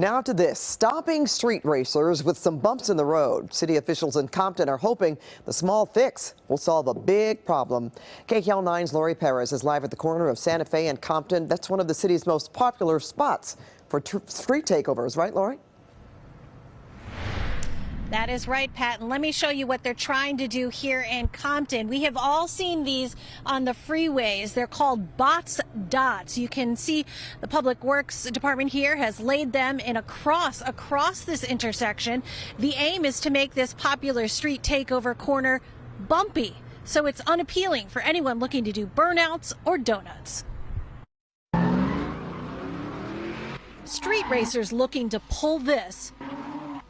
Now to this, stopping street racers with some bumps in the road. City officials in Compton are hoping the small fix will solve a big problem. KCAL 9's Laurie Perez is live at the corner of Santa Fe and Compton. That's one of the city's most popular spots for street takeovers, right, Lori? That is right, Pat. And let me show you what they're trying to do here in Compton. We have all seen these on the freeways. They're called Botts dots. You can see the Public Works Department here has laid them in a cross across this intersection. The aim is to make this popular street takeover corner bumpy so it's unappealing for anyone looking to do burnouts or donuts. Street racers looking to pull this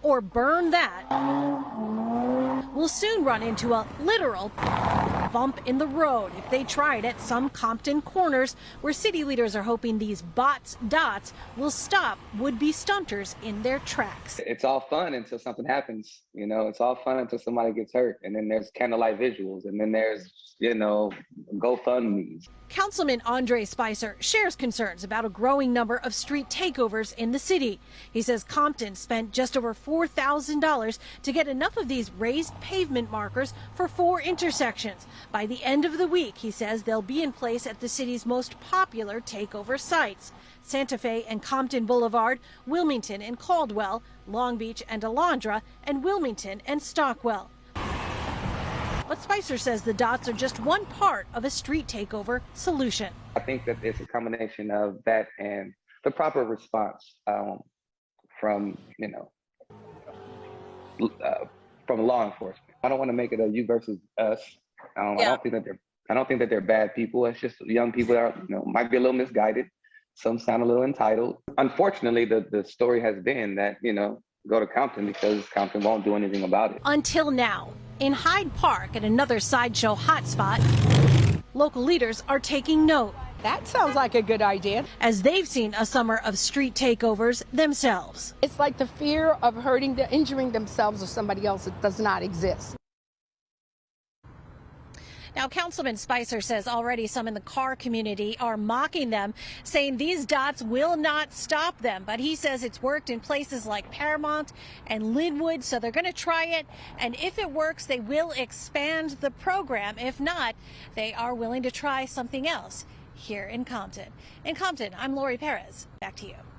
or burn that, will soon run into a literal bump in the road if they try it at some Compton corners where city leaders are hoping these Botts dots will stop would-be stunters in their tracks. It's all fun until something happens, you know, it's all fun until somebody gets hurt and then there's candlelight visuals and then there's, you know, GoFundMe's. Councilman Andre Spicer shares concerns about a growing number of street takeovers in the city. He says Compton spent just over $4,000 to get enough of these raised pavement markers for four intersections. By the end of the week, he says they'll be in place at the city's most popular takeover sites. Santa Fe and Compton Boulevard, Wilmington and Caldwell, Long Beach and Alondra, and Wilmington and Stockwell. But Spicer says the dots are just one part of a street takeover solution. I think that it's a combination of that and the proper response um, from, you know, uh, from law enforcement. I don't want to make it a you versus us. Um, yeah. I don't think that they're I don't think that they're bad people. It's just young people that are, you know, might be a little misguided. Some sound a little entitled. Unfortunately, the, the story has been that, you know, go to Compton because Compton won't do anything about it. Until now, in Hyde Park at another sideshow hotspot, local leaders are taking note. That sounds like a good idea. As they've seen a summer of street takeovers themselves. It's like the fear of hurting, the, injuring themselves or somebody else that does not exist. Now, Councilman Spicer says already some in the car community are mocking them, saying these dots will not stop them. But he says it's worked in places like Paramount and Lynwood, so they're going to try it. And if it works, they will expand the program. If not, they are willing to try something else here in Compton. In Compton, I'm Laurie Perez. Back to you.